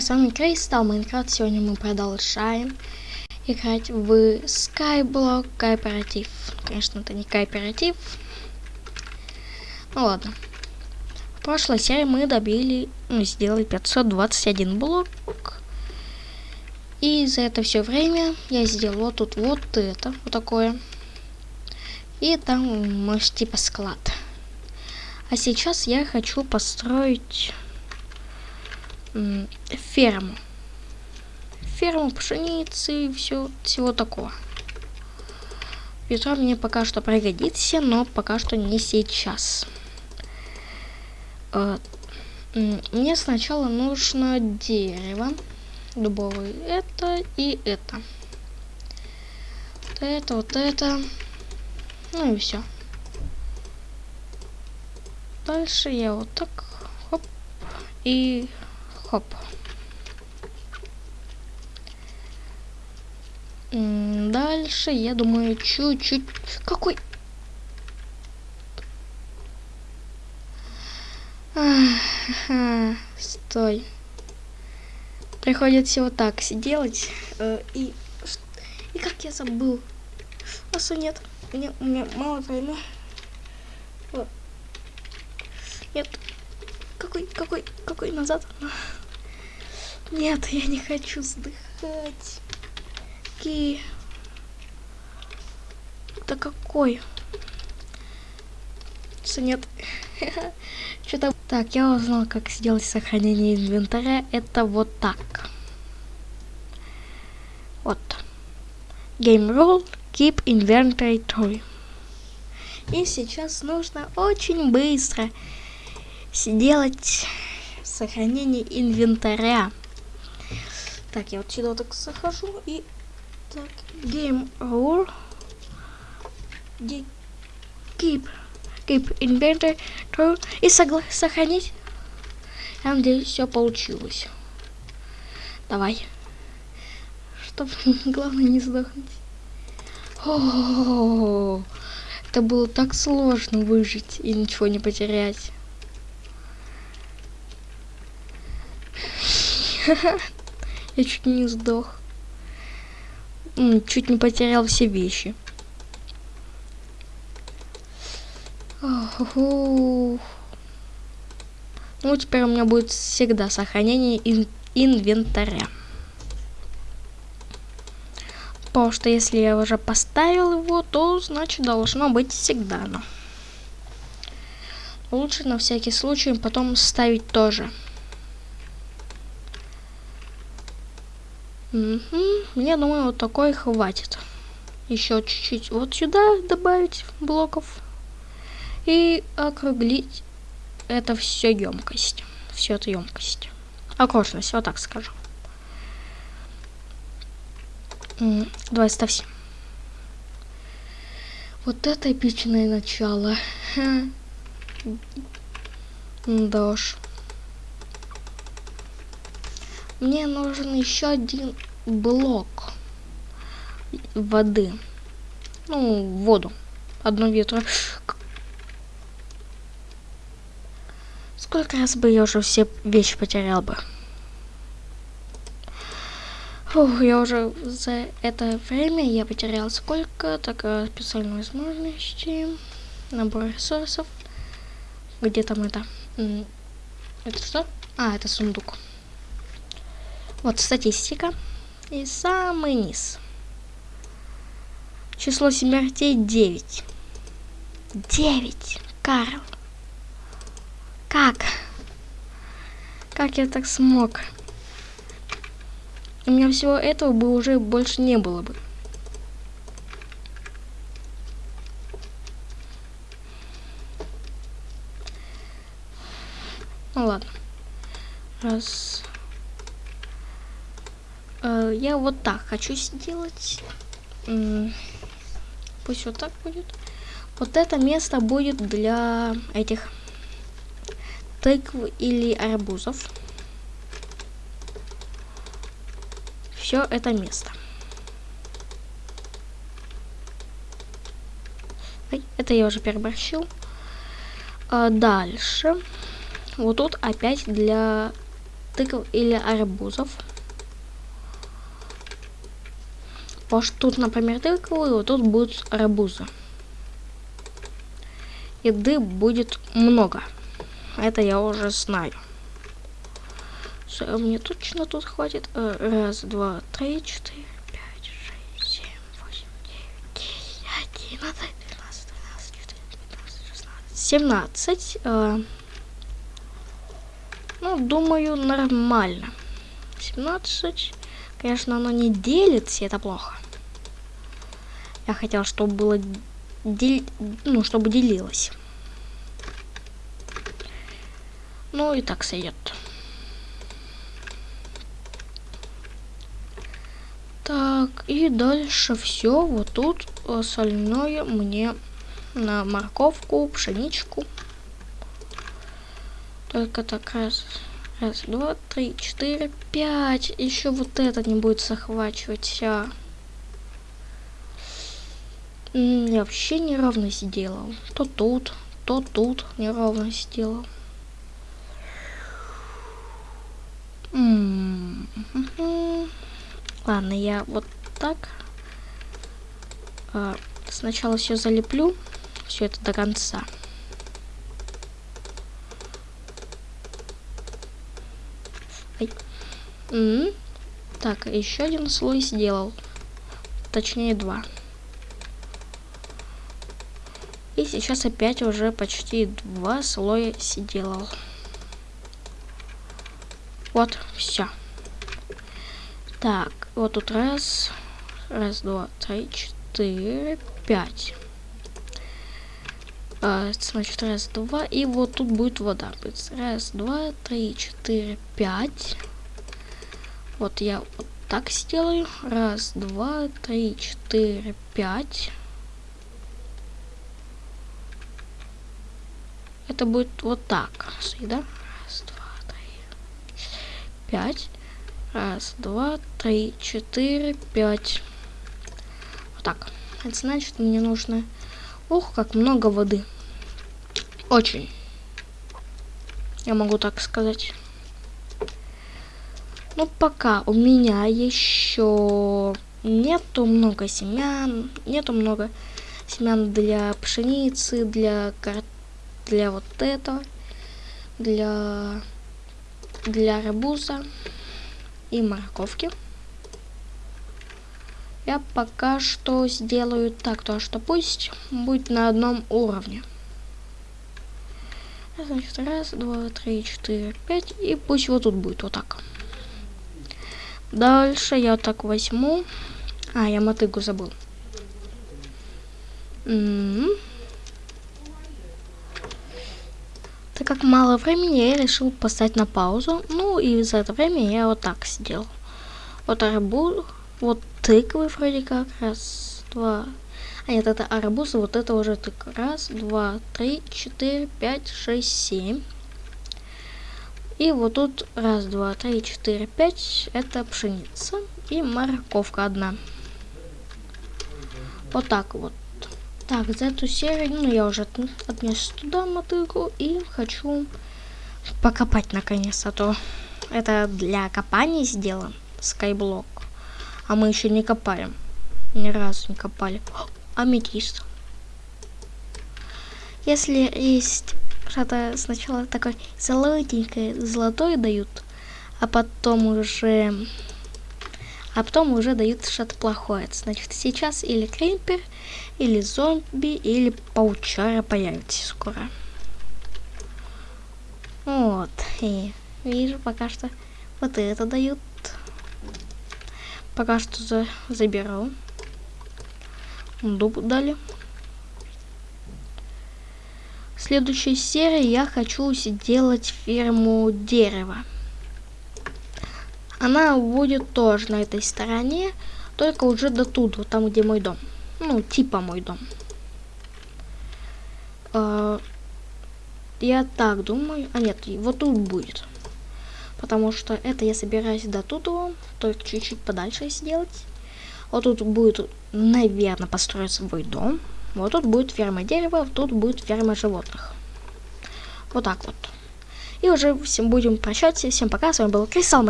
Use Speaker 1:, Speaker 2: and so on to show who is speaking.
Speaker 1: С вами Кристал Майнкрафт. Сегодня мы продолжаем играть в Skyblock Кооператив. Конечно, это не кооператив. Ну ладно. В прошлой серии мы добили, ну, сделали 521 блок. И за это все время я сделал вот тут вот это, вот такое. И там, может, типа склад. А сейчас я хочу построить ферму. Ферму пшеницы и все, всего такого. Петро мне пока что пригодится, но пока что не сейчас. Э, мне сначала нужно дерево дубовое. Это и это. Вот это, вот это. Ну и все. Дальше я вот так хоп и Хоп. Дальше, я думаю, чуть-чуть... Какой... Стой. Приходится вот так делать. Э, и... И как я забыл? Асу нет. Меня, у меня мало времени. Нет. Какой, какой, какой назад? Нет, я не хочу сдыхать. Какие... Да какой? Что нет? Что-то... Так, я узнал, как сделать сохранение инвентаря. Это вот так. Вот. Game rule. Keep inventory true. И сейчас нужно очень быстро сделать сохранение инвентаря. Так, я вот сюда так захожу и... Так, game rule. Keep, keep inventory. И сохранить. Я надеюсь, все получилось. Давай. Чтоб главное не сдохнуть. О -о -о Это было так сложно выжить и ничего не потерять. Я чуть не сдох. Чуть не потерял все вещи. Ну, теперь у меня будет всегда сохранение ин инвентаря. Потому что если я уже поставил его, то значит должно быть всегда оно. Лучше на всякий случай потом ставить тоже. Угу. Мне, думаю, вот такой хватит. Еще чуть-чуть вот сюда добавить блоков. И округлить это все емкость. Все это емкость. Окружность, вот так скажу. Давай ставься. Вот это эпичное начало. Да уж. Мне нужен еще один блок воды. Ну, воду. Одно ветро. Сколько раз бы я уже все вещи потерял бы? Фух, я уже за это время я потерял сколько? Так, э, специальные возможности. Набор ресурсов. Где там это? Это что? А, это сундук. Вот статистика. И самый низ. Число смертей 9. 9. Карл. Как? Как я так смог? У меня всего этого бы уже больше не было бы. Ну ладно. Раз. Э, я вот так хочу сделать. Пусть вот так будет. Вот это место будет для этих тыкв или арбузов. Все это место. Это я уже переборщил. А дальше. Вот тут опять для тыкв или арбузов. Потому что тут, например, тыквы, вот тут будут арбузы. Еды будет много. Это я уже знаю. Мне точно тут хватит. Э, раз, два, три, четыре, пять, шесть, семь, восемь, девять, десять, одиннадцать, двенадцать, тринадцать, четырнадцать, пятнадцать, шестнадцать, семнадцать. Э, ну, думаю, нормально. 17. Конечно, оно не делится, это плохо. Я хотел, чтобы было... Дел... Ну, чтобы делилось. Ну, и так сойдет. Так, и дальше все. Вот тут остальное мне на морковку, пшеничку. Только так раз, раз, два, три, четыре, пять. Еще вот это не будет захвачивать. А. Я вообще неровность делал. То тут, то тут неровность делал. Ладно, я вот так. А, сначала все залеплю, все это до конца. Так, еще один слой сделал. Точнее, два. И сейчас опять уже почти два слоя сделал. Вот, все. Так, вот тут раз, раз, два, три, четыре, пять. А, значит, раз, два, и вот тут будет вода. Раз, два, три, четыре, пять. Вот я вот так сделаю. Раз, два, три, четыре, пять. Это будет вот так. Да? Раз, два, три, пять. Раз, два, три, четыре, пять. Вот так. Это значит, мне нужно... Ух, как много воды. Очень. Я могу так сказать. Ну, пока у меня еще нету много семян, нету много семян для пшеницы, для кар... для вот этого, для для арбуза и морковки. Я пока что сделаю так, то что пусть будет на одном уровне. Значит, раз, два, три, четыре, пять. И пусть вот тут будет вот так. Дальше я так возьму. А, я мотыгу забыл. М -м -м. Так как мало времени, я решил поставить на паузу. Ну, и за это время я вот так сделал. Вот арбуз, вот тыквы вроде как. Раз, два, а нет, это арбуз, вот это уже тык. Раз, два, три, четыре, пять, шесть, семь. И вот тут раз, два, три, четыре, пять. Это пшеница и морковка одна. Вот так вот. Так, за эту серию, ну, я уже отнес туда мотыгу и хочу покопать наконец, а то это для копания сделан скайблок, а мы еще не копаем, ни разу не копали. Аметист. Если есть что-то сначала такое золотенькое, золотое дают, а потом уже а потом уже дают что-то плохое. Значит, сейчас или крипер, или зомби, или паучара появится скоро. Вот. И вижу пока что вот это дают. Пока что за заберу дуб дали. В следующей серии я хочу сделать ферму дерева. Она будет тоже на этой стороне, только уже до вот там, где мой дом. Ну, типа мой дом. Uh, я так думаю. А нет, вот тут будет. Потому что это я собираюсь до тут, только чуть-чуть подальше сделать. Вот тут будет наверное, построить свой дом. Вот тут будет ферма дерева, тут будет ферма животных. Вот так вот. И уже всем будем прощаться. Всем пока. С вами был Кристалл